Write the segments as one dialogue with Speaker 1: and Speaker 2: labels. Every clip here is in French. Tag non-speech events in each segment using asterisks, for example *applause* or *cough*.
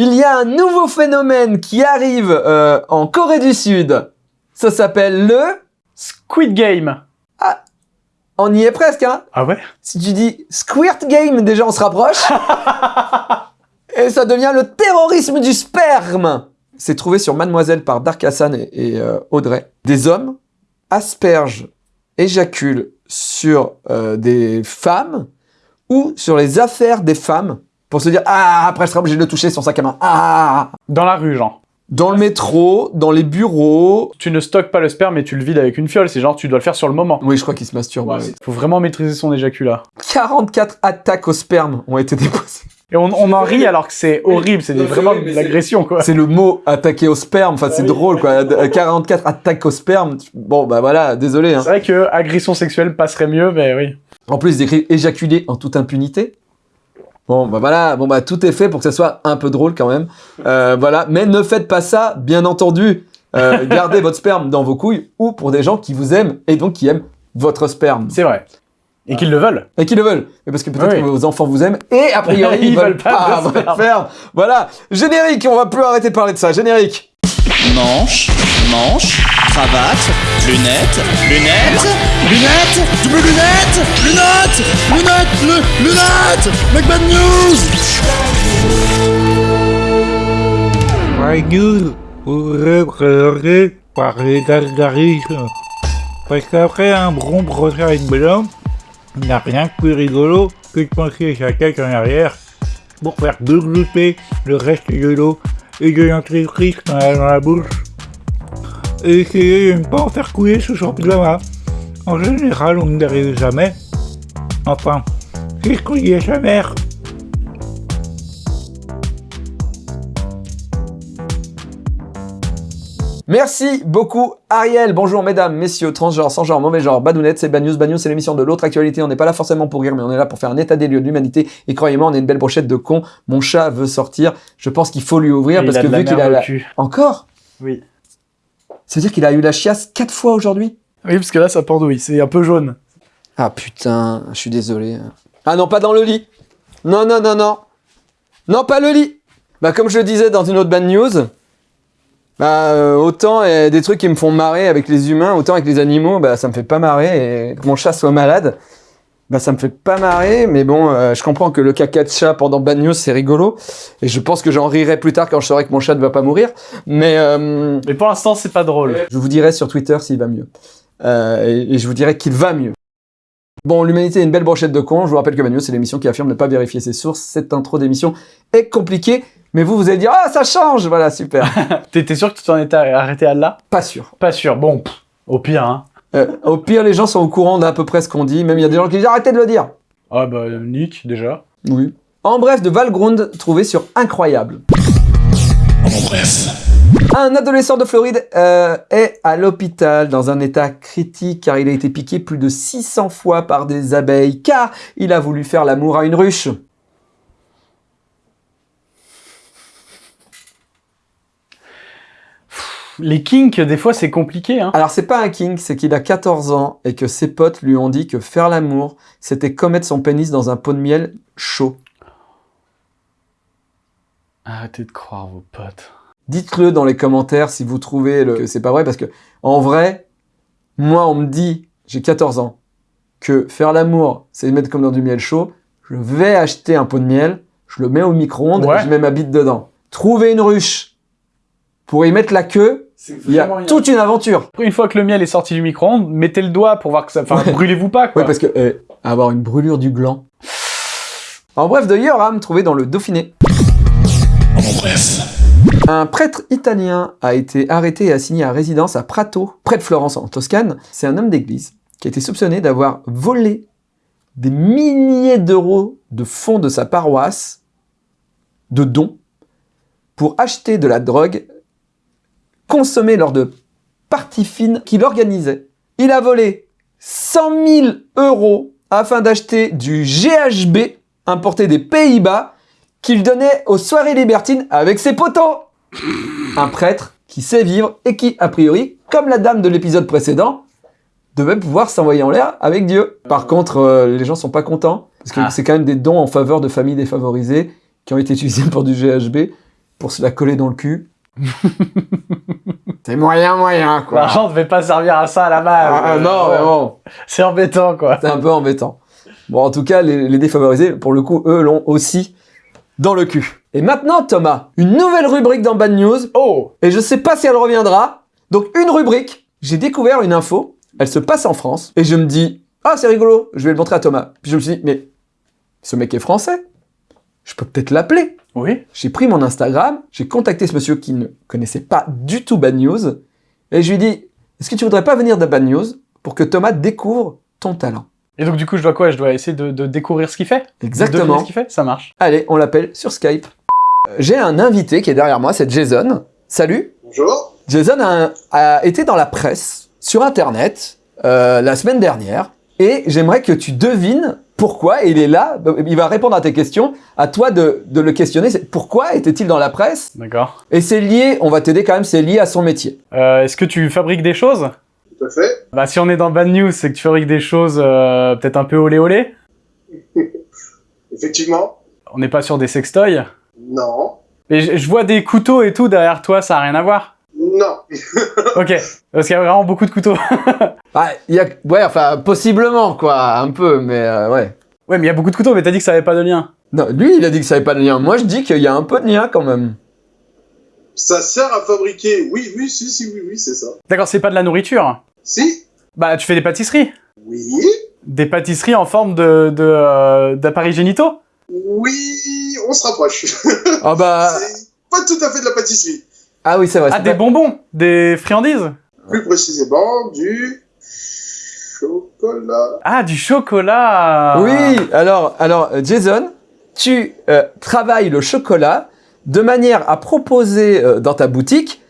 Speaker 1: Il y a un nouveau phénomène qui arrive euh, en Corée du Sud. Ça s'appelle le...
Speaker 2: Squid Game.
Speaker 1: On y est presque, hein
Speaker 2: Ah ouais?
Speaker 1: Si tu dis Squirt Game, déjà on se rapproche. *laughs* et ça devient le terrorisme du sperme. C'est trouvé sur Mademoiselle par Dark Hassan et, et, euh, Audrey. Des hommes aspergent, éjaculent sur euh, des femmes ou sur les affaires des femmes pour se dire « Ah, après je serai obligé de le toucher son sac à main. Ah !»
Speaker 2: Dans la rue, genre.
Speaker 1: Dans le métro, dans les bureaux.
Speaker 2: Tu ne stockes pas le sperme, mais tu le vides avec une fiole. C'est genre, tu dois le faire sur le moment.
Speaker 1: Oui, je crois qu'il se masturbe. ouais.
Speaker 2: Faut vraiment maîtriser son éjaculat.
Speaker 1: 44 attaques au sperme ont été déposées.
Speaker 2: Et on, on en rit alors que c'est horrible, c'est vraiment de l'agression, quoi.
Speaker 1: C'est le mot attaquer au sperme, enfin c'est
Speaker 2: oui.
Speaker 1: drôle quoi. 44 attaques au sperme, bon bah voilà, désolé. Hein.
Speaker 2: C'est vrai que agression sexuelle passerait mieux, mais oui.
Speaker 1: En plus ils écrivent éjaculer en toute impunité. Bon bah voilà, bon bah tout est fait pour que ça soit un peu drôle quand même. Euh, voilà, mais ne faites pas ça, bien entendu. Euh, *laughs* gardez votre sperme dans vos couilles ou pour des gens qui vous aiment et donc qui aiment votre sperme
Speaker 2: C'est vrai. Et qu'ils le veulent.
Speaker 1: et qui le veulent. Mais parce que peut-être
Speaker 2: Oui.
Speaker 1: que vos enfants vous aiment et a priori *laughs* ils,
Speaker 2: Ils
Speaker 1: veulent
Speaker 2: veulent pas
Speaker 1: pas votre
Speaker 2: sperme.
Speaker 1: Voilà, générique, on va plus arrêter de parler de ça. Générique.
Speaker 3: Manche, manche, cravate, lunettes, lunettes, lunettes, double lunettes, lunettes, lunettes, lu- lunettes, Make bad news
Speaker 4: News pourrait présenter par les gargarismes. Parce qu'après un bon procès avec Bellum, il n'y a rien de plus rigolo que de pencher sa tête en arrière pour faire glouter le reste de l'eau et de l'entreprise qu'on a dans la bouche. Et essayer de ne pas en faire couler son pyjama. En général, on n'y arrive jamais. Enfin, c'est ce qu'on dit à sa mère.
Speaker 1: Merci beaucoup Ariel. Bonjour mesdames, messieurs, transgenres, sans genre, mauvais genre, badounettes, c'est Bad News. Bad News, c'est l'émission de l'autre actualité. On n'est pas là forcément pour rire, mais on est là pour faire un état des lieux de l'humanité. Et croyez-moi, on est une belle brochette de cons. Mon chat veut sortir. Je pense qu'il faut lui ouvrir
Speaker 2: Et
Speaker 1: parce que vu qu'il a la... Encore?
Speaker 2: Oui.
Speaker 1: Ça veut dire qu'il a eu la chiasse quatre fois aujourd'hui?
Speaker 2: Oui, parce que là, ça pendouille. C'est un peu jaune.
Speaker 1: Ah putain, je suis désolé. Ah non, pas dans le lit. Non, non, non, non. Non, pas le lit. Bah comme je le disais dans une autre bad news, bah euh, autant euh, des trucs qui me font marrer avec les humains, autant avec les animaux, bah ça me fait pas marrer. Et que mon chat soit malade, bah ça me fait pas marrer. Mais bon, euh, je comprends que le caca de chat pendant bad news c'est rigolo. Et je pense que j'en rirai plus tard quand je saurai que mon chat ne va pas mourir. Mais euh,
Speaker 2: Mais pour l'instant, c'est pas drôle.
Speaker 1: je vous dirai sur Twitter s'il va mieux. Euh, et, et je vous dirai qu'il va mieux. Bon, l'humanité est une belle brochette de cons. Je vous rappelle que Manu, c'est l'émission qui affirme ne pas vérifier ses sources. Cette intro d'émission est compliquée, mais vous, vous allez dire « Ah, ça change !» Voilà, super. *laughs*
Speaker 2: T'es t'es sûr que tu t'en étais arrêté à là?
Speaker 1: Pas sûr.
Speaker 2: Pas sûr. Bon, pff, au pire, hein.
Speaker 1: Euh, au pire, les gens sont au courant d'à peu près ce qu'on dit. Même il y a des gens qui disent « Arrêtez de le dire
Speaker 2: Ah bah, Nick, déjà. !»
Speaker 1: Oui. En bref, de Valgrund, trouvé sur Incroyable.
Speaker 3: En bref.
Speaker 1: Un adolescent de Floride euh, est à l'hôpital dans un état critique car il a été piqué plus de 600 fois par des abeilles car il a voulu faire l'amour à une ruche.
Speaker 2: Les kinks, des fois, c'est compliqué, hein.
Speaker 1: Alors c'est pas un king, c'est qu'il a 14 ans et que ses potes lui ont dit que faire l'amour, c'était comme mettre son pénis dans un pot de miel chaud.
Speaker 2: Arrêtez de croire vos potes.
Speaker 1: Dites-le dans les commentaires si vous trouvez le- que c'est pas vrai parce que en vrai, moi on me dit, j'ai 14 ans, que faire l'amour, c'est mettre comme dans du miel chaud. Je vais acheter un pot de miel, je le mets au micro-ondes
Speaker 2: Ouais.
Speaker 1: et je mets ma bite dedans. Trouver une ruche pour y mettre la queue, il y a toute une aventure.
Speaker 2: Une fois que le miel est sorti du micro-ondes, mettez le doigt pour voir que ça... Enfin, brûlez-vous pas, quoi.
Speaker 1: Oui, parce que euh, avoir une brûlure du gland. En bref, de Yoram, trouvé dans le Dauphiné.
Speaker 3: En bref.
Speaker 1: Un prêtre italien a été arrêté et assigné à résidence à Prato, près de Florence en Toscane. C'est un homme d'église qui a été soupçonné d'avoir volé des milliers d'euros de fonds de sa paroisse, de dons, pour acheter de la drogue consommée lors de parties fines qu'il organisait. Il a volé 100 000 euros afin d'acheter du GHB importé des Pays-Bas qu'il donnait aux soirées libertines avec ses potos. Un prêtre qui sait vivre et qui, a priori, comme la dame de l'épisode précédent, devait pouvoir s'envoyer en l'air avec Dieu. Par contre, euh, les gens sont pas contents, parce que
Speaker 2: Ah.
Speaker 1: c'est quand même des dons en faveur de familles défavorisées qui ont été utilisés pour du GHB. pour se la coller dans le cul. *laughs* c'est moyen, moyen, quoi.
Speaker 2: L'argent devait pas servir à ça à la base.
Speaker 1: Ah, ah, non, mais bon,
Speaker 2: C'est embêtant, quoi.
Speaker 1: c'est un peu embêtant. Bon, en tout cas, les, les défavorisés, pour le coup, eux l'ont aussi dans le cul. Et maintenant, Thomas, une nouvelle rubrique dans Bad News,
Speaker 2: Oh
Speaker 1: et je sais pas si elle reviendra. Donc, une rubrique, j'ai découvert une info, elle se passe en France, et je me dis, ah, c'est rigolo, je vais le montrer à Thomas. Puis je me suis dit, mais ce mec est français, je peux peut-être l'appeler.
Speaker 2: Oui
Speaker 1: J'ai pris mon Instagram, j'ai contacté ce monsieur qui ne connaissait pas du tout Bad News, et je lui ai dit, est-ce que tu voudrais pas venir dans Bad News pour que Thomas découvre ton talent?
Speaker 2: Et donc, du coup, je dois quoi? Je dois essayer de, de découvrir ce qu'il fait? De
Speaker 1: Exactement.
Speaker 2: ce qu'il fait? Ça marche.
Speaker 1: Allez, on l'appelle sur Skype. Euh, J'ai un invité qui est derrière moi, c'est Jason. Salut
Speaker 5: Bonjour.
Speaker 1: Jason a, a été dans la presse, sur Internet, euh, la semaine dernière, et j'aimerais que tu devines pourquoi il est là? Il va répondre à tes questions. À toi de, de le questionner. C'est Pourquoi était-il dans la presse?
Speaker 2: D'accord.
Speaker 1: Et c'est lié, on va t'aider quand même, c'est lié à son métier.
Speaker 2: Euh, Est-ce que tu fabriques des choses?
Speaker 5: Tout à fait.
Speaker 2: Bah, si on est dans Bad News, c'est que tu fabriques des choses euh, peut-être un peu olé olé? *laughs*
Speaker 5: Effectivement.
Speaker 2: On n'est pas sur des sextoys?
Speaker 5: Non.
Speaker 2: Mais je, je vois des couteaux et tout derrière toi, ça a rien à voir.
Speaker 5: Non. *laughs*
Speaker 2: Ok, parce qu'il y a vraiment beaucoup de couteaux. *laughs*
Speaker 1: Ah, il y a, ouais, enfin, possiblement, quoi, un peu, mais euh, ouais.
Speaker 2: ouais, mais il y a beaucoup de couteaux, mais t'as dit que ça avait pas de lien.
Speaker 1: Non, lui, il a dit que ça avait pas de lien. Moi, je dis qu'il y a un peu de lien quand même.
Speaker 5: Ça sert à fabriquer. Oui, oui, si, si, oui, oui, c'est ça.
Speaker 2: D'accord, c'est pas de la nourriture.
Speaker 5: Si.
Speaker 2: Bah, tu fais des pâtisseries.
Speaker 5: Oui.
Speaker 2: Des pâtisseries en forme de de, euh, d'appareils génitaux?
Speaker 5: Oui, on se rapproche.
Speaker 1: Ah bah, *laughs*
Speaker 5: C'est pas tout à fait de la pâtisserie.
Speaker 1: Ah oui, c'est vrai.
Speaker 2: Ah, des
Speaker 1: pas-
Speaker 2: bonbons Des friandises
Speaker 5: Plus précisément, du chocolat.
Speaker 2: Ah, du chocolat
Speaker 1: Oui, alors, alors Jason, tu euh, travailles le chocolat de manière à proposer euh, dans ta boutique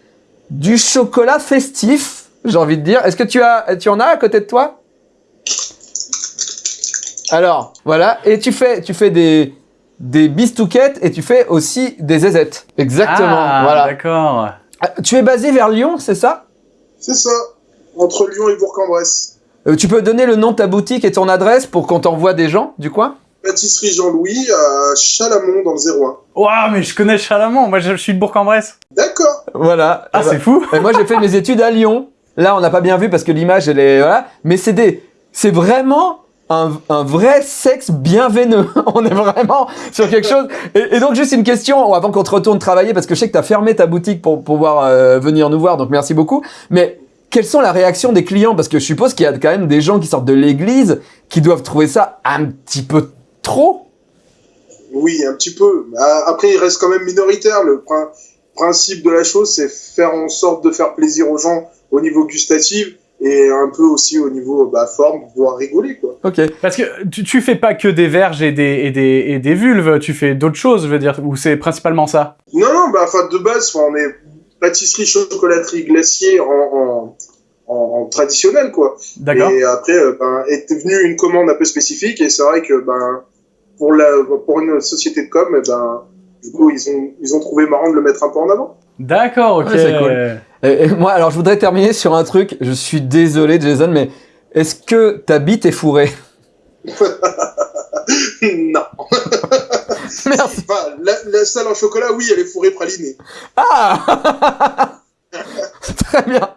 Speaker 1: du chocolat festif, j'ai envie de dire. Est-ce que tu, as, tu en as à côté de toi? Alors, voilà. Et tu fais, tu fais des, des bistouquettes et tu fais aussi des zézettes. Exactement,
Speaker 2: Ah,
Speaker 1: voilà.
Speaker 2: d'accord.
Speaker 1: Ah, Tu es basé vers Lyon, c'est ça?
Speaker 5: C'est ça. Entre Lyon et Bourg-en-Bresse.
Speaker 1: Euh, Tu peux donner le nom de ta boutique et ton adresse pour qu'on t'envoie des gens du coin?
Speaker 5: Pâtisserie Jean-Louis à Chalamont dans le 01.
Speaker 2: Waouh, mais je connais Chalamont, moi je, suis de Bourg-en-Bresse.
Speaker 5: D'accord.
Speaker 1: Voilà.
Speaker 2: Ah, c'est fou
Speaker 1: Et moi, j'ai fait mes *laughs* études à Lyon. Là, on n'a pas bien vu parce que l'image, elle est... Voilà. Mais c'est des... C'est vraiment un, un vrai sexe bien veineux. *laughs* on est vraiment sur quelque chose... Et, et donc, juste une question avant qu'on te retourne travailler, parce que je sais que tu as fermé ta boutique pour pouvoir euh, venir nous voir, donc merci beaucoup. Mais quelles sont la réaction des clients? Parce que je suppose qu'il y a quand même des gens qui sortent de l'église qui doivent trouver ça un petit peu trop.
Speaker 5: Oui, un petit peu. Ah, Après, il reste quand même minoritaire. Le prin- principe de la chose, c'est faire en sorte de faire plaisir aux gens au niveau gustatif et un peu aussi au niveau bah, forme, pour pouvoir rigoler, quoi.
Speaker 1: Ok.
Speaker 2: Parce que tu, tu fais pas que des verges et des, et des, et des vulves, tu fais d'autres choses, je veux dire, ou c'est principalement ça?
Speaker 5: Non, non, bah, enfin, de base, on est pâtisserie, chocolaterie, glacier en, en, en, en traditionnel, quoi.
Speaker 2: D'accord
Speaker 5: Et après, euh, ben, est venue une commande un peu spécifique et c'est vrai que, ben, pour la, pour une société de com, eh ben, du coup, ils ont, ils ont trouvé marrant de le mettre un peu en avant.
Speaker 2: D'accord, ok.
Speaker 1: Ouais, c'est cool. Et, et moi, alors, je voudrais terminer sur un truc. Je suis désolé, Jason, mais est-ce que ta bite est fourrée? *laughs*
Speaker 5: Non. *laughs*
Speaker 1: Merci.
Speaker 5: Enfin, la, la salle en chocolat, oui, elle est fourrée pralinée.
Speaker 1: Ah *laughs* Très bien.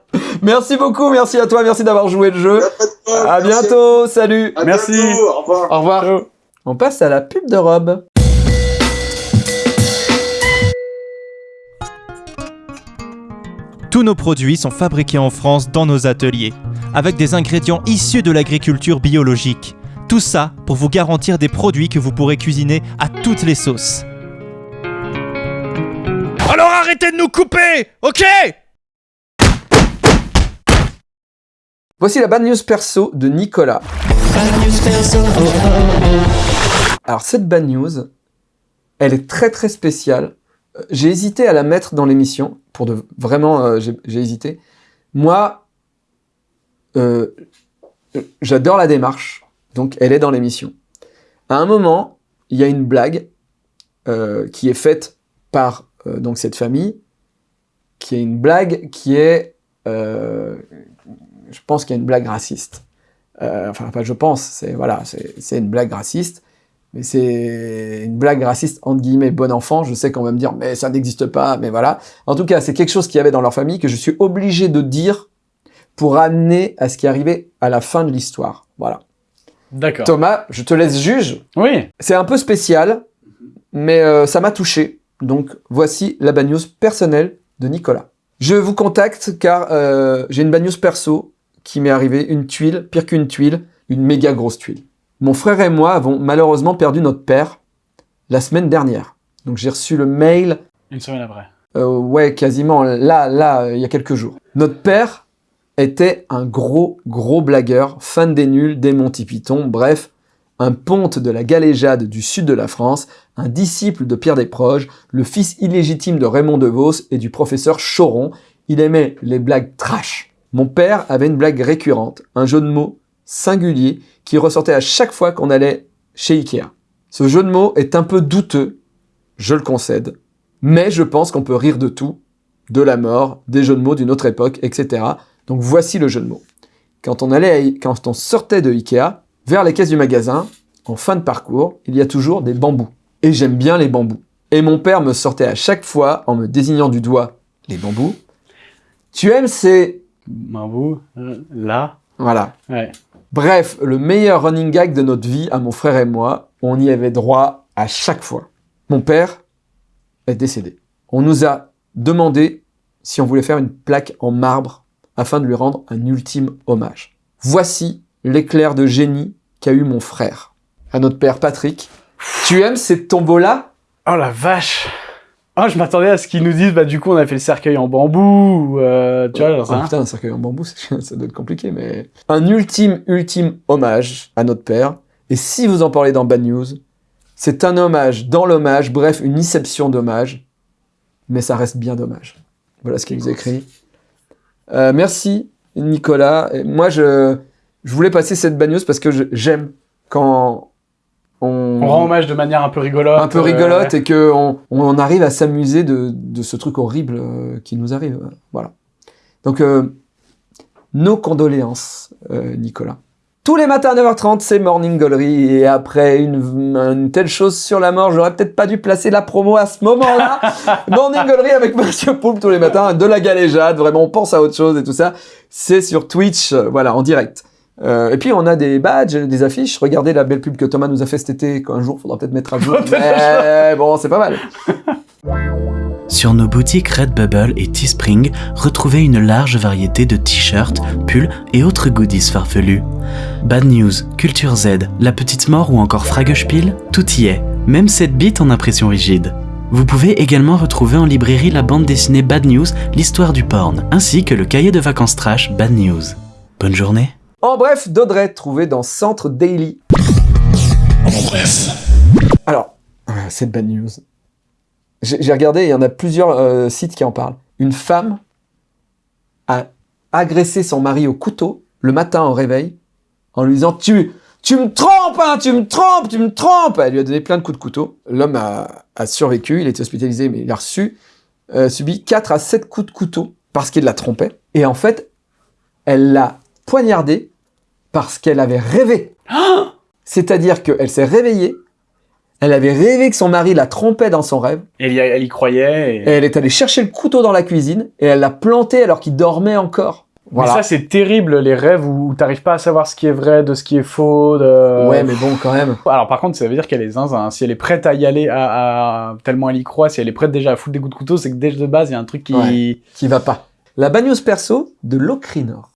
Speaker 1: Merci beaucoup, merci à toi, merci d'avoir joué le jeu. À bientôt, salut.
Speaker 5: À
Speaker 2: Merci.
Speaker 5: bientôt, au revoir.
Speaker 1: Au revoir. On passe à la pub de Rob.
Speaker 6: Tous nos produits sont fabriqués en France dans nos ateliers, avec des ingrédients issus de l'agriculture biologique. Tout ça pour vous garantir des produits que vous pourrez cuisiner à toutes les sauces.
Speaker 3: Alors arrêtez de nous couper, ok?
Speaker 1: Voici la bad news perso de Nicolas. Alors cette bad news, elle est très très spéciale. Euh, J'ai hésité à la mettre dans l'émission, pour vraiment, euh, j'ai hésité. Moi, euh, j'adore la démarche, donc elle est dans l'émission. À un moment, il y a une blague euh, qui est faite par donc cette famille, qui est une blague qui est, je pense qu'il y a une blague raciste. Enfin, pas je pense, c'est voilà, c'est une blague raciste. Mais c'est une blague raciste, entre guillemets, bon enfant. Je sais qu'on va me dire, mais ça n'existe pas, mais voilà. En tout cas, c'est quelque chose qu'il y avait dans leur famille que je suis obligé de dire pour amener à ce qui arrivait à la fin de l'histoire. Voilà.
Speaker 2: D'accord.
Speaker 1: Thomas, je te laisse juge.
Speaker 2: Oui.
Speaker 1: C'est un peu spécial, mais euh, ça m'a touché. Donc, voici la bad news personnelle de Nicolas. Je vous contacte car euh, j'ai une bad news perso qui m'est arrivée, une tuile, pire qu'une tuile, une méga grosse tuile. Mon frère et moi avons malheureusement perdu notre père la semaine dernière. Donc j'ai reçu le mail,
Speaker 2: Une semaine après.
Speaker 1: euh, ouais, quasiment là, là, euh, il y a quelques jours. Notre père était un gros, gros blagueur, fan des nuls, des Monty Python, bref, un ponte de la galéjade du sud de la France, un disciple de Pierre Desproges, le fils illégitime de Raymond DeVos et du professeur Choron. Il aimait les blagues trash. Mon père avait une blague récurrente, un jeu de mots singulier qui ressortait à chaque fois qu'on allait chez Ikea. Ce jeu de mots est un peu douteux, je le concède, mais je pense qu'on peut rire de tout, de la mort, des jeux de mots d'une autre époque, etc. Donc voici le jeu de mots. Quand on allait, I- quand on sortait de Ikea, vers les caisses du magasin, en fin de parcours, il y a toujours des bambous. Et j'aime bien les bambous. Et mon père me sortait à chaque fois, en me désignant du doigt, les bambous. Tu aimes ces...
Speaker 2: Bambou, euh, là.
Speaker 1: Voilà.
Speaker 2: Ouais.
Speaker 1: Bref, le meilleur running gag de notre vie, à mon frère et moi, on y avait droit à chaque fois. Mon père est décédé. On nous a demandé si on voulait faire une plaque en marbre afin de lui rendre un ultime hommage. Voici l'éclair de génie qu'a eu mon frère. À notre père Patrick. Tu aimes ces tombeaux-là?
Speaker 2: Oh la vache Oh, je m'attendais à ce qu'ils nous disent, bah du coup on a fait le cercueil en bambou, ou, euh, tu vois, genre ça.
Speaker 1: putain, un cercueil en bambou, *laughs* ça doit être compliqué, mais... Un ultime, ultime hommage à notre père. Et si vous en parlez dans Bad News, c'est un hommage dans l'hommage, bref, une inception d'hommage. Mais ça reste bien dommage. Voilà ce qu'il nous écrit. Euh, merci, Nicolas. Et moi, je, je voulais passer cette Bad News parce que j'aime quand on...
Speaker 2: On rend hommage de manière un peu rigolote.
Speaker 1: un peu
Speaker 2: euh,
Speaker 1: rigolote et que on, arrive à s'amuser de, de ce truc horrible euh, qui nous arrive. euh, Voilà. Donc, euh, nos condoléances, euh, Nicolas. Tous les matins à 9h30, c'est Morning Gallery. Et après une, une telle chose sur la mort, j'aurais peut-être pas dû placer la promo à ce moment-là. *laughs* Morning Gallery avec Monsieur Poulpe tous les matins, de la galéjade, vraiment, on pense à autre chose et tout ça. C'est sur Twitch, euh, voilà, en direct. Euh, et puis on a des badges, des affiches. Regardez la belle pub que Thomas nous a fait cet été. qu'un jour, faudra peut-être mettre à jour. *laughs* Mais bon, c'est pas mal. *laughs*
Speaker 7: Sur nos boutiques Redbubble et Teespring, retrouvez une large variété de t-shirts, pulls et autres goodies farfelus. Bad News, Culture Z, La Petite Mort ou encore Fragespiel, tout y est, même cette bite en impression rigide. Vous pouvez également retrouver en librairie la bande dessinée Bad News, l'histoire du porn, ainsi que le cahier de vacances trash Bad News. Bonne journée
Speaker 1: En bref, d'Audrey, trouvé dans Centre Daily.
Speaker 3: En bref.
Speaker 1: Alors, euh, c'est de bad news. J'ai regardé, il y en a plusieurs euh, sites qui en parlent. Une femme a agressé son mari au couteau le matin au réveil en lui disant tu tu me trompes hein, tu me trompes tu me trompes elle lui a donné plein de coups de couteau l'homme a, a survécu il a été hospitalisé mais il a reçu euh, subi 4 à 7 coups de couteau parce qu'il la trompait et en fait elle l'a poignardé parce qu'elle avait rêvé c'est-à-dire qu'elle s'est réveillée elle avait rêvé que son mari la trompait dans son rêve
Speaker 2: Elle y, elle y croyait. Et...
Speaker 1: et elle est allée chercher le couteau dans la cuisine et elle l'a planté alors qu'il dormait encore.
Speaker 2: Mais
Speaker 1: Voilà.
Speaker 2: ça, c'est terrible, les rêves où t'arrives pas à savoir ce qui est vrai de ce qui est faux. De...
Speaker 1: Ouais, mais bon, quand même.
Speaker 2: Alors, par contre, ça veut dire qu'elle est zinzin. Si elle est prête à y aller à, à- tellement elle y croit, si elle est prête déjà à foutre des coups de couteau, c'est que déjà de base, il y a un truc qui.
Speaker 1: Ouais. Qui va pas. La news perso de Locrinor.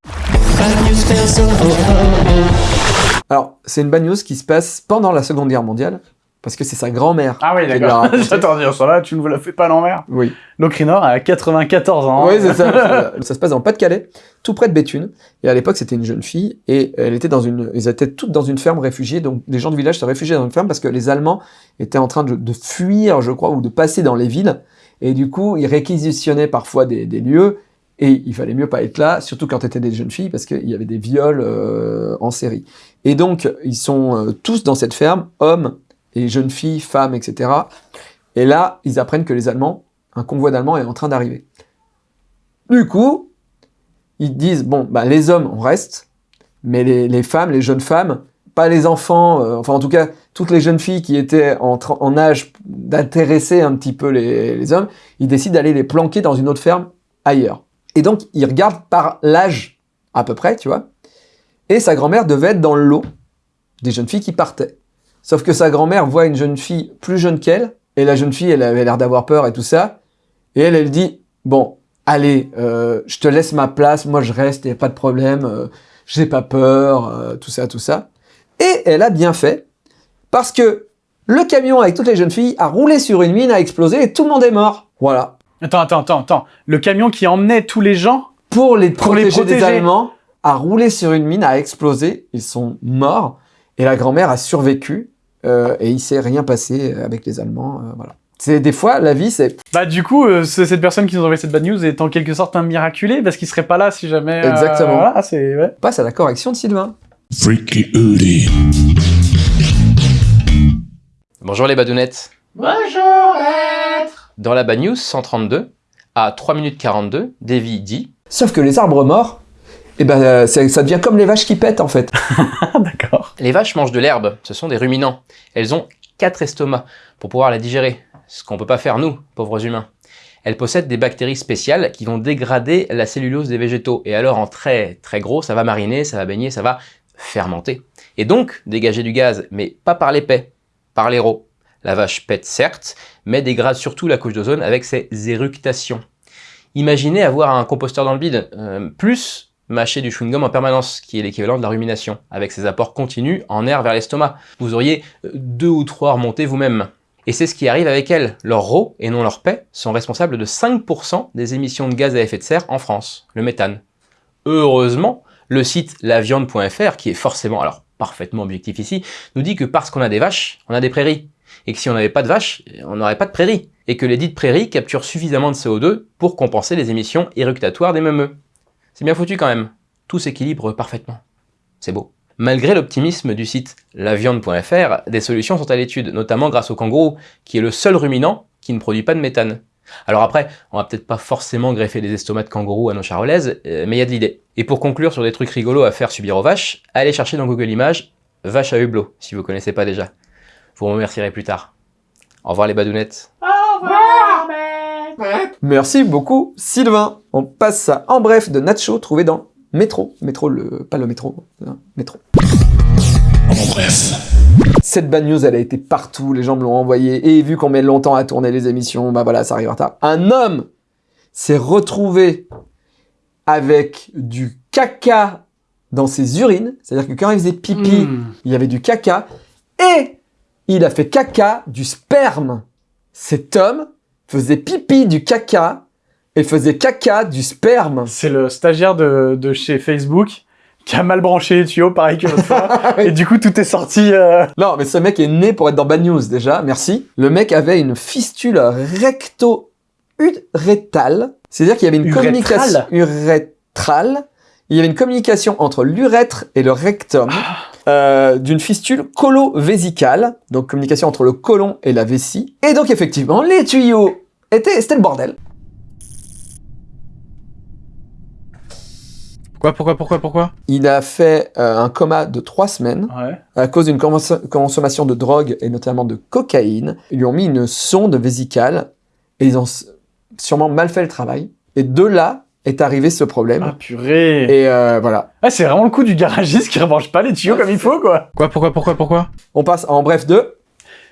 Speaker 1: Alors, c'est une bad news qui se passe pendant la Seconde Guerre mondiale, parce que c'est sa grand-mère.
Speaker 2: Ah oui, d'accord. *laughs* J'attends dire ça là, tu ne me la fais pas à l'envers.
Speaker 1: Oui.
Speaker 2: Locrinor a 94 ans.
Speaker 1: Oui, c'est ça. *laughs* ça se passe en Pas-de-Calais, tout près de Béthune. Et à l'époque, c'était une jeune fille, et elle était dans une, ils étaient toutes dans une ferme réfugiée. Donc, les gens du village se réfugiaient dans une ferme parce que les Allemands étaient en train de, de fuir, je crois, ou de passer dans les villes. Et du coup, ils réquisitionnaient parfois des, des lieux, et il fallait mieux pas être là, surtout quand étaient des jeunes filles, parce qu'il y avait des viols euh, en série. Et donc, ils sont euh, tous dans cette ferme, hommes et jeunes filles, femmes, etc. Et là, ils apprennent que les Allemands, un convoi d'Allemands est en train d'arriver. Du coup, ils disent, bon, bah, les hommes, on reste, mais les, femmes, les jeunes femmes, pas les enfants, euh, enfin en tout cas, toutes les jeunes filles qui étaient en, en âge d'intéresser un petit peu les, hommes, il décide d'aller les planquer dans une autre ferme ailleurs. Et donc, il regarde par l'âge, à peu près, tu vois. Et sa grand-mère devait être dans le lot des jeunes filles qui partaient. Sauf que sa grand-mère voit une jeune fille plus jeune qu'elle, et la jeune fille, elle avait l'air d'avoir peur et tout ça. Et elle, elle dit, bon, allez, euh, je te laisse ma place, moi je reste, il a pas de problème, euh, j'ai pas peur, euh, tout ça, tout ça. Et elle a bien fait, parce que le camion avec toutes les jeunes filles a roulé sur une mine, a explosé, et tout le monde est mort. Voilà.
Speaker 2: Attends, attends, attends, attends. Le camion qui emmenait tous les gens
Speaker 1: Pour les
Speaker 2: Pour les
Speaker 1: protéger des
Speaker 2: protéger.
Speaker 1: Allemands, a roulé sur une mine, a explosé, ils sont morts, et la grand-mère a survécu, euh, et il s'est rien passé avec les Allemands, euh, voilà. C'est des fois, la vie, c'est
Speaker 2: Bah du coup, euh, c'est- cette personne qui nous a envoyé cette bad news est en quelque sorte un miraculé parce qu'il serait pas là si jamais. euh,
Speaker 1: Exactement.
Speaker 2: Voilà, c'est ouais.
Speaker 1: On passe à la correction de Sylvain.
Speaker 3: Freaky Oody.
Speaker 8: Bonjour les badounettes. Bonjour Dans la Bad News 132, à 3 minutes 42, Davy dit
Speaker 1: Sauf que les arbres morts, eh ben, euh, ça devient comme les vaches qui pètent, en fait. *laughs*
Speaker 2: Ah, d'accord.
Speaker 8: Les vaches mangent de l'herbe, ce sont des ruminants. Elles ont quatre estomacs pour pouvoir la digérer, ce qu'on peut pas faire nous, pauvres humains. Elles possèdent des bactéries spéciales qui vont dégrader la cellulose des végétaux. Et alors en très très gros, ça va mariner, ça va baigner, ça va fermenter. Et donc dégager du gaz, mais pas par l'épais, par les rots. La vache pète certes, mais dégrade surtout la couche d'ozone avec ses éructations. Imaginez avoir un composteur dans le bide, euh, plus mâcher du chewing-gum en permanence, qui est l'équivalent de la rumination, avec ses apports continus en air vers l'estomac. Vous auriez euh, deux ou trois remontées vous-même. Et c'est ce qui arrive avec elles. Leurs rots, et non leurs pets, sont responsables de 5% des émissions de gaz à effet de serre en France, le méthane. Heureusement, le site laviande.fr, qui est forcément, alors parfaitement objectif ici, nous dit que parce qu'on a des vaches, on a des prairies. Et que si on n'avait pas de vaches, on n'aurait pas de prairies. Et que les dites prairies capturent suffisamment de CO2 pour compenser les émissions éructatoires des meumeux. C'est bien foutu quand même. Tout s'équilibre parfaitement. C'est beau. Malgré l'optimisme du site laviande.fr, des solutions sont à l'étude, notamment grâce au kangourou, qui est le seul ruminant qui ne produit pas de méthane. Alors après, on va peut-être pas forcément greffer des estomacs de kangourou à nos charolaises, euh, mais il y a de l'idée. Et pour conclure sur des trucs rigolos à faire subir aux vaches, allez chercher dans Google Images vache à hublot, si vous connaissez pas déjà. Vous me remercierez plus tard. Au revoir les badounettes.
Speaker 1: Merci beaucoup, Sylvain. On passe à En bref de Nacho, trouvé dans Métro. Métro, le... pas le métro, hein, Métro.
Speaker 3: En bref.
Speaker 1: Cette bad news, elle a été partout, les gens me l'ont envoyé, et vu qu'on met longtemps à tourner les émissions, bah voilà, ça arrive en retard. Un homme s'est retrouvé avec du caca dans ses urines, c'est-à-dire que quand il faisait pipi,
Speaker 2: Hmm.
Speaker 1: il y avait du caca, et il a fait caca du sperme. Cet homme faisait pipi du caca, et faisait caca du sperme.
Speaker 2: C'est le stagiaire de, de chez Facebook qui a mal branché les tuyaux, pareil que l'autre fois. *laughs* Et du coup, tout est sorti. euh,
Speaker 1: Non, mais ce mec est né pour être dans Bad News déjà, merci. Le mec avait une fistule recto-urétale, c'est-à-dire qu'il y avait une
Speaker 2: Urétrale
Speaker 1: communication urétrale. Il y avait une communication entre l'urètre et le rectum euh, d'une fistule colo-vésicale, donc communication entre le côlon et la vessie. Et donc effectivement, les tuyaux étaient, c'était le bordel.
Speaker 2: Pourquoi, pourquoi, pourquoi, pourquoi?
Speaker 1: Il a fait euh, un coma de trois semaines.
Speaker 2: Ouais.
Speaker 1: à cause d'une consomm- consommation de drogue et notamment de cocaïne, ils lui ont mis une sonde vésicale et ils ont sûrement mal fait le travail. Et de là est arrivé ce problème.
Speaker 2: Ah purée.
Speaker 1: Et euh, voilà.
Speaker 2: Ah, c'est vraiment le coup du garagiste qui rebranche pas les tuyaux comme il faut, quoi. Quoi, pourquoi, pourquoi, pourquoi?
Speaker 1: On passe en bref de...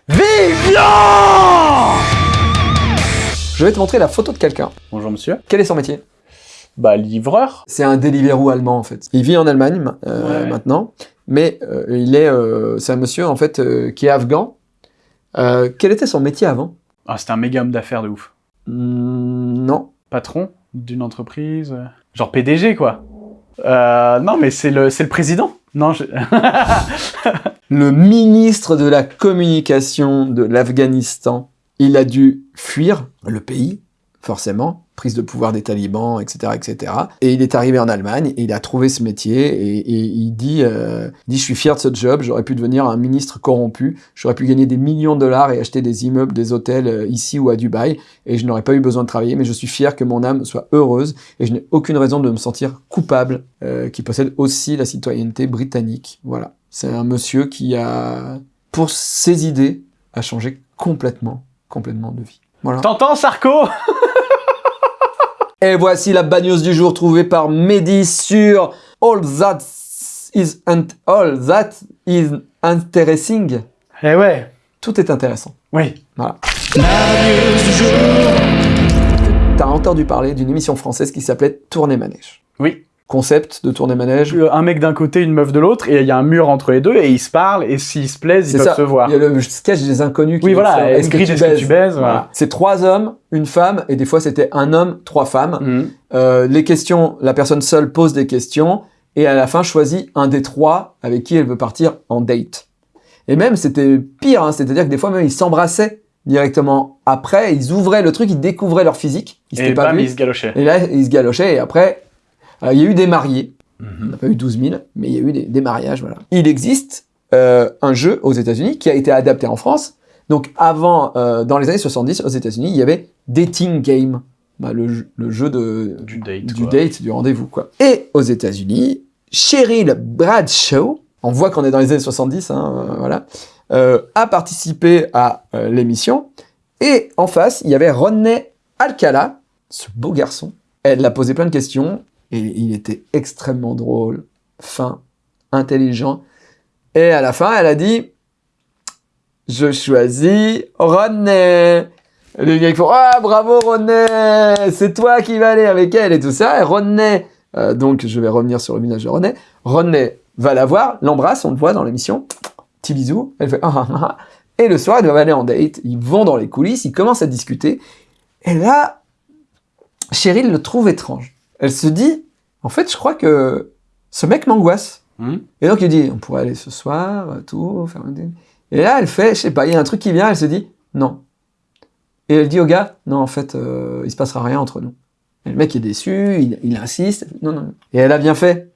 Speaker 2: Vivian
Speaker 1: Je vais te montrer la photo de quelqu'un.
Speaker 2: Bonjour monsieur.
Speaker 1: Quel est son métier?
Speaker 2: Bah, livreur.
Speaker 1: C'est un Deliveroo allemand en fait. Il vit en Allemagne ma- euh,
Speaker 2: Ouais.
Speaker 1: maintenant, mais euh, il est, euh, c'est un monsieur en fait euh, qui est afghan. Euh, quel était son métier avant?
Speaker 2: Ah, c'était un méga homme d'affaires de ouf.
Speaker 1: Non.
Speaker 2: Patron d'une entreprise. euh, Genre PDG, quoi. Euh, non, mais c'est le, le président. Non, *laughs*
Speaker 1: le ministre de la communication de l'Afghanistan, il a dû fuir le pays, forcément, prise de pouvoir des talibans, etc., etc. Et il est arrivé en Allemagne et il a trouvé ce métier et, il dit, euh, il dit, je suis fier de ce job, j'aurais pu devenir un ministre corrompu, j'aurais pu gagner des millions de dollars et acheter des immeubles, des hôtels euh, ici ou à Dubaï et je n'aurais pas eu besoin de travailler, mais je suis fier que mon âme soit heureuse et je n'ai aucune raison de me sentir coupable, euh, qui possède aussi la citoyenneté britannique. Voilà. C'est un monsieur qui a pour ses idées à changer complètement, complètement de vie. Voilà.
Speaker 2: T'entends, Sarko? *laughs*
Speaker 1: Et voici la bagneuse du jour trouvée par Mehdi sur All That Is, all that is Interesting.
Speaker 2: Eh ouais.
Speaker 1: Tout est intéressant.
Speaker 2: Oui.
Speaker 1: Voilà. T'as entendu parler d'une émission française qui s'appelait Tourner Manège.
Speaker 2: Oui.
Speaker 1: Concept de Tourner Manège.
Speaker 2: Un mec d'un côté, une meuf de l'autre, et il y a un mur entre les deux, et ils se parlent, et s'ils se plaisent, ils peuvent
Speaker 1: ça.
Speaker 2: se voir.
Speaker 1: Il y a le sketch des inconnus qui
Speaker 2: Oui, voilà,
Speaker 1: Est-ce que,
Speaker 2: est-ce que
Speaker 1: baises
Speaker 2: tu baises, voilà.
Speaker 1: C'est trois hommes, une femme, et des fois c'était un homme, trois femmes.
Speaker 2: Mhm.
Speaker 1: Euh, les questions, la personne seule pose des questions, et à la fin choisit un des trois avec qui elle veut partir en date. Et même, c'était pire, hein, c'est-à-dire que des fois même ils s'embrassaient directement après, ils ouvraient le truc, ils découvraient leur physique, ils
Speaker 2: Et
Speaker 1: pas
Speaker 2: bam, ils se galochaient.
Speaker 1: Et là, ils se galochaient, et après, il y a eu des mariés.
Speaker 2: Mhm.
Speaker 1: On n'a pas eu 12 000, mais il y a eu des, des mariages, voilà. Il existe euh, un jeu aux États-Unis qui a été adapté en France. Donc, avant, euh, dans les années 70, aux États-Unis, il y avait Dating Game, Bah, le, jeu- le jeu de,
Speaker 2: Du date,
Speaker 1: du date, du rendez-vous, quoi. Et aux États-Unis, Cheryl Bradshaw, on voit qu'on est dans les années 70, hein, euh, voilà, euh, a participé à euh, l'émission. Et en face, il y avait Rodney Alcala, ce beau garçon. Elle l'a posé plein de questions et il était extrêmement drôle, fin, intelligent. Et à la fin, elle a dit Je choisis Rodney. Les gars ils font Ah, bravo Rodney C'est toi qui vas aller avec elle et tout ça. Et Rodney, euh, donc je vais revenir sur le village de Rodney. Rodney va la voir, l'embrasse, on le voit dans l'émission. Petit bisou. Elle fait Ah, ah, ah. Et le soir, ils doivent aller en date. Ils vont dans les coulisses, ils commencent à discuter. Et là, Cheryl le trouve étrange. Elle se dit, en fait, je crois que ce mec m'angoisse.
Speaker 2: Hmm.
Speaker 1: Et donc il dit, on pourrait aller ce soir, tout, faire un dîner. Et là, elle fait, je sais pas, il y a un truc qui vient, elle se dit, non. Et elle dit au gars, non, en fait, euh, il se passera rien entre nous. Et le mec est déçu, il, il insiste, non, non. Et elle a bien fait.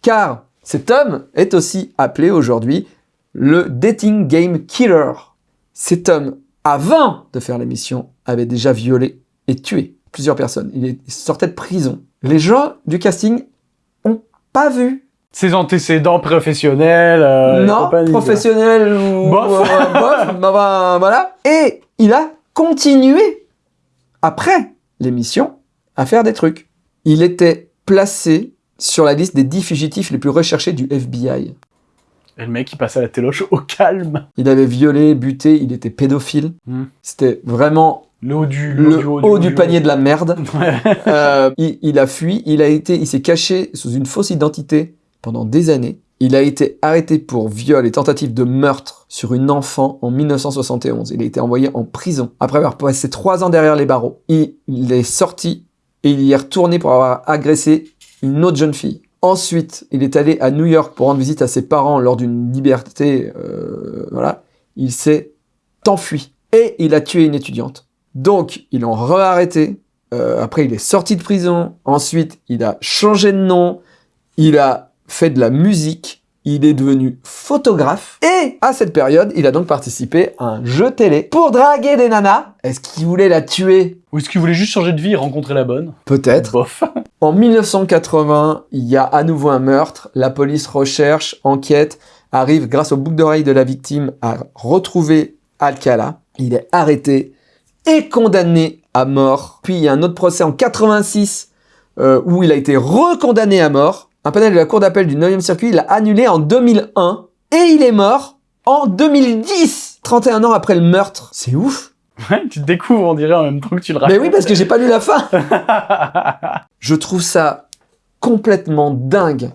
Speaker 1: Car cet homme est aussi appelé aujourd'hui le Dating Game Killer. Cet homme, avant de faire l'émission, avait déjà violé et tué plusieurs personnes. Il, est- il sortait de prison. Les gens du casting ont pas vu.
Speaker 2: Ses antécédents professionnels. euh,
Speaker 1: non,
Speaker 2: compagnie, quoi.
Speaker 1: professionnel ou
Speaker 2: Bof.
Speaker 1: euh, *laughs* bof, bah, bah, voilà. Et il a continué après l'émission à faire des trucs. Il était placé sur la liste des 10 fugitifs les plus recherchés du FBI.
Speaker 2: Et le mec, il passe à la téloche au calme.
Speaker 1: Il avait violé, buté, il était pédophile.
Speaker 2: Hmm.
Speaker 1: C'était vraiment
Speaker 2: Le haut du,
Speaker 1: le haut du panier de la merde. *laughs* Euh, il, il a fui, il a été, il s'est caché sous une fausse identité pendant des années. Il a été arrêté pour viol et tentative de meurtre sur une enfant en 1971. Il a été envoyé en prison après avoir passé trois ans derrière les barreaux. Il, il est sorti et il y est retourné pour avoir agressé une autre jeune fille. Ensuite, il est allé à New York pour rendre visite à ses parents lors d'une liberté. euh, voilà, il s'est enfui et il a tué une étudiante. Donc, ils l'ont re-arrêté. Euh, après, il est sorti de prison. Ensuite, il a changé de nom. Il a fait de la musique. Il est devenu photographe. Et à cette période, il a donc participé à un jeu télé pour draguer des nanas. Est-ce qu'il voulait la tuer?
Speaker 2: Ou est-ce qu'il voulait juste changer de vie et rencontrer la bonne?
Speaker 1: Peut-être.
Speaker 2: Bof. *laughs*
Speaker 1: En 1980, il y a à nouveau un meurtre. La police recherche, enquête, arrive grâce au boucle d'oreille de la victime à retrouver Alcala. Il est arrêté et condamné à mort. Puis il y a un autre procès en 86 euh, où il a été recondamné à mort. Un panel de la cour d'appel du 9e circuit l'a annulé en 2001 et il est mort en 2010, 31 ans après le meurtre. C'est ouf.
Speaker 2: Ouais, tu te découvres, on dirait, en même temps que tu le
Speaker 1: Mais
Speaker 2: racontes.
Speaker 1: oui, parce que j'ai pas lu la fin. *laughs* Je trouve ça complètement dingue.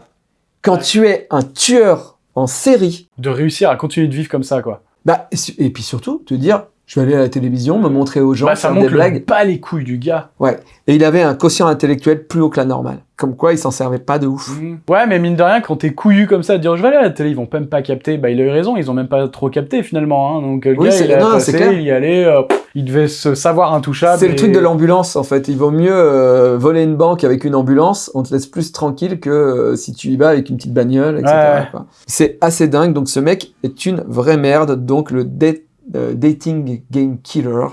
Speaker 1: Quand tu es un tueur en série,
Speaker 2: de réussir à continuer de vivre comme ça, quoi.
Speaker 1: bah, et puis surtout, te dire, je vais aller à la télévision, me montrer aux gens,
Speaker 2: bah, ça
Speaker 1: faire des blagues.
Speaker 2: pas les couilles du gars.
Speaker 1: Ouais. Et il avait un quotient intellectuel plus haut que la normale. Comme quoi, il s'en servait pas de ouf.
Speaker 2: Ouais, mais mine de rien, quand t'es couillu comme ça, de dire je vais aller à la télé, ils vont même pas capter. Bah, il a eu raison, ils ont même pas trop capté finalement. Hein. Donc, le
Speaker 1: Oui,
Speaker 2: gars, il a
Speaker 1: non,
Speaker 2: passé,
Speaker 1: clair.
Speaker 2: il y allait, euh, il devait se savoir intouchable.
Speaker 1: C'est le truc de l'ambulance, en fait. Il vaut mieux euh, voler une banque avec une ambulance, on te laisse plus tranquille que euh, si tu y vas avec une petite bagnole, etc.
Speaker 2: Ouais.
Speaker 1: C'est assez dingue, donc ce mec est une vraie merde, donc le euh, dating game killer.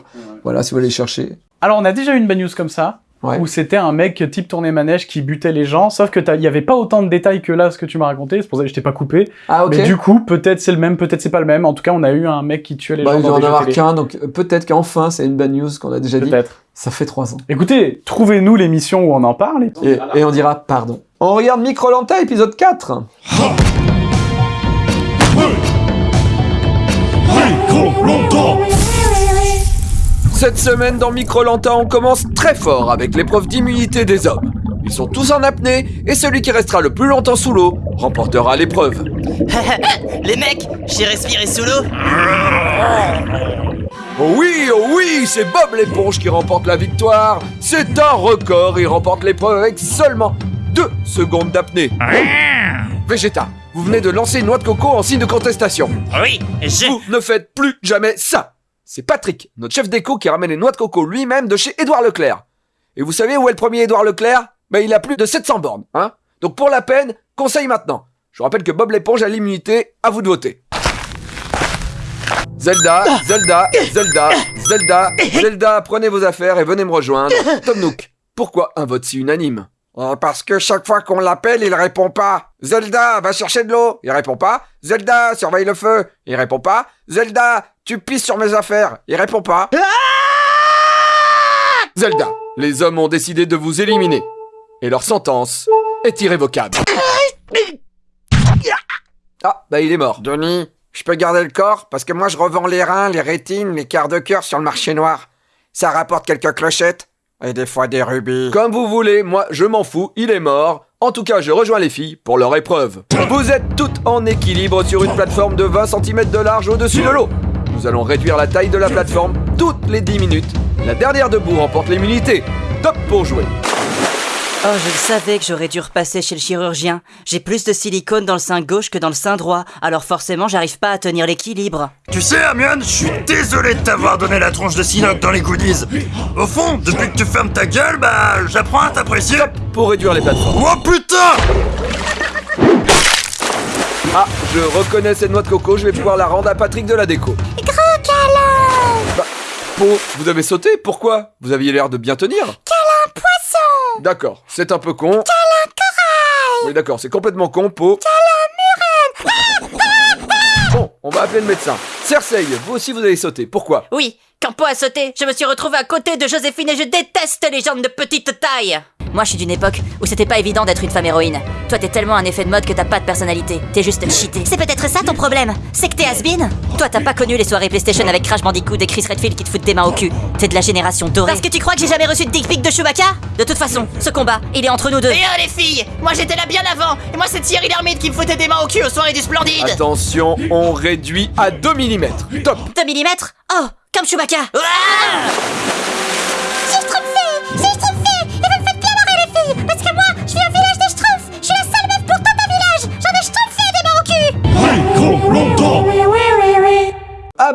Speaker 1: Voilà, si vous voulez chercher.
Speaker 2: Alors, on a déjà eu une bad news comme ça.
Speaker 1: Ouais.
Speaker 2: où c'était un mec type tourné manège qui butait les gens, sauf que il y avait pas autant de détails que là, ce que tu m'as raconté, c'est pour ça que je t'ai pas coupé.
Speaker 1: Ah, ok.
Speaker 2: Mais du coup, peut-être c'est le même, peut-être c'est pas le même. En tout cas, on a eu un mec qui tuait les
Speaker 1: Bah,
Speaker 2: gens
Speaker 1: il doit en avoir qu'un, donc euh, peut-être qu'enfin, c'est une bad news qu'on a déjà dit.
Speaker 2: Peut-être.
Speaker 1: Ça fait trois ans.
Speaker 2: Écoutez, trouvez-nous l'émission où on en parle. Et...
Speaker 1: et on dira pardon. On regarde Microlanta, épisode 4.
Speaker 3: Micro longtemps
Speaker 1: Cette semaine dans Microlanta, on commence très fort avec l'épreuve d'immunité des hommes. Ils sont tous en apnée et celui qui restera le plus longtemps sous l'eau remportera l'épreuve. *laughs*
Speaker 9: Les mecs, j'ai respiré sous l'eau.
Speaker 1: Oh oui, oh oui, c'est Bob l'éponge qui remporte la victoire. C'est un record, il remporte l'épreuve avec seulement 2 secondes d'apnée. Végéta, vous venez de lancer une noix de coco en signe de contestation.
Speaker 9: Oui, je...
Speaker 1: Vous ne faites plus jamais ça. C'est Patrick, notre chef d'éco, qui ramène les noix de coco lui-même de chez Édouard Leclerc. Et vous savez où est le premier Édouard Leclerc? Ben il a plus de 700 bornes, hein Donc pour la peine, conseil maintenant. Je vous rappelle que Bob l'éponge a l'immunité, à vous de voter. Zelda, Zelda, Zelda, Zelda, Zelda, prenez vos affaires et venez me rejoindre. Tom Nook, pourquoi un vote si unanime? Oh, Parce que chaque fois qu'on l'appelle, il répond pas. Zelda, va chercher de l'eau. Il répond pas. Zelda, surveille le feu. Il répond pas. Zelda, tu pisses sur mes affaires. Il répond pas. Zelda, les hommes ont décidé de vous éliminer. Et leur sentence est irrévocable. Ah, bah il est mort. Denis, je peux garder le corps? Parce que moi je revends les reins, les rétines, les quarts de cœur sur le marché noir. Ça rapporte quelques clochettes et des fois des rubis. Comme vous voulez, moi je m'en fous, il est mort. En tout cas, je rejoins les filles pour leur épreuve. Vous êtes toutes en équilibre sur une plateforme de 20 cm de large au-dessus de l'eau. Nous allons réduire la taille de la plateforme toutes les 10 minutes. La dernière debout remporte l'immunité. Top pour jouer.
Speaker 9: Oh, je le savais que j'aurais dû repasser chez le chirurgien. J'ai plus de silicone dans le sein gauche que dans le sein droit, alors forcément j'arrive pas à tenir l'équilibre.
Speaker 10: Tu sais, Hermione, je suis désolé de t'avoir donné la tronche de Sinoc dans les goodies. Au fond, depuis que tu fermes ta gueule, bah, j'apprends à t'apprécier.
Speaker 1: Pour réduire les plateformes.
Speaker 10: Oh putain
Speaker 1: Ah, je reconnais cette noix de coco, je vais pouvoir la rendre à Patrick de la déco.
Speaker 11: Gros câlin
Speaker 1: Bah, Po, vous avez sauté Pourquoi? Vous aviez l'air de bien tenir D'accord, c'est un peu con. Oui, d'accord, c'est complètement con, Po.
Speaker 11: Câlin murène
Speaker 1: Bon, on va appeler le médecin. Cersei, vous aussi vous avez sauté. Pourquoi?
Speaker 9: Oui, quand Po a sauté, je me suis retrouvé à côté de Joséphine et je déteste les gens de petite taille. Moi, je suis d'une époque où c'était pas évident d'être une femme héroïne. Toi, t'es tellement un effet de mode que t'as pas de personnalité. T'es juste cheaté.
Speaker 11: C'est peut-être ça ton problème C'est que t'es has-been
Speaker 9: Toi, t'as pas connu les soirées PlayStation avec Crash Bandicoot et Chris Redfield qui te foutent des mains au cul. T'es de la génération dorée.
Speaker 11: Parce que tu crois que j'ai jamais reçu de dick pic de Chewbacca?
Speaker 9: De toute façon, ce combat, il est entre nous deux.
Speaker 11: Et oh les filles Moi j'étais là bien avant Et moi c'est Thierry Lhermitte qui me foutait des mains au cul aux soirées du Splendide
Speaker 1: Attention, on réduit à 2 mm. Top
Speaker 9: 2 mm Oh, comme Chewbacca
Speaker 11: C'est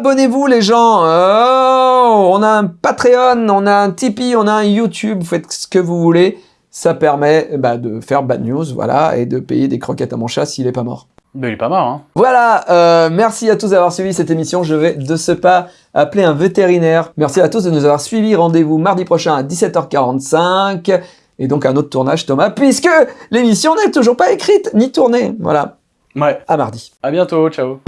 Speaker 1: Abonnez-vous les gens Oh, On a un Patreon, on a un Tipeee, on a un YouTube, vous faites ce que vous voulez. Ça permet bah, de faire bad news, voilà, et de payer des croquettes à mon chat s'il est pas mort.
Speaker 2: Mais il est pas mort, hein.
Speaker 1: Voilà, euh, merci à tous d'avoir suivi cette émission. Je vais de ce pas appeler un vétérinaire. Merci à tous de nous avoir suivis. Rendez-vous mardi prochain à 17h45. Et donc un autre tournage, Thomas, puisque l'émission n'est toujours pas écrite ni tournée. Voilà,
Speaker 2: Ouais.
Speaker 1: à mardi.
Speaker 2: À bientôt, ciao.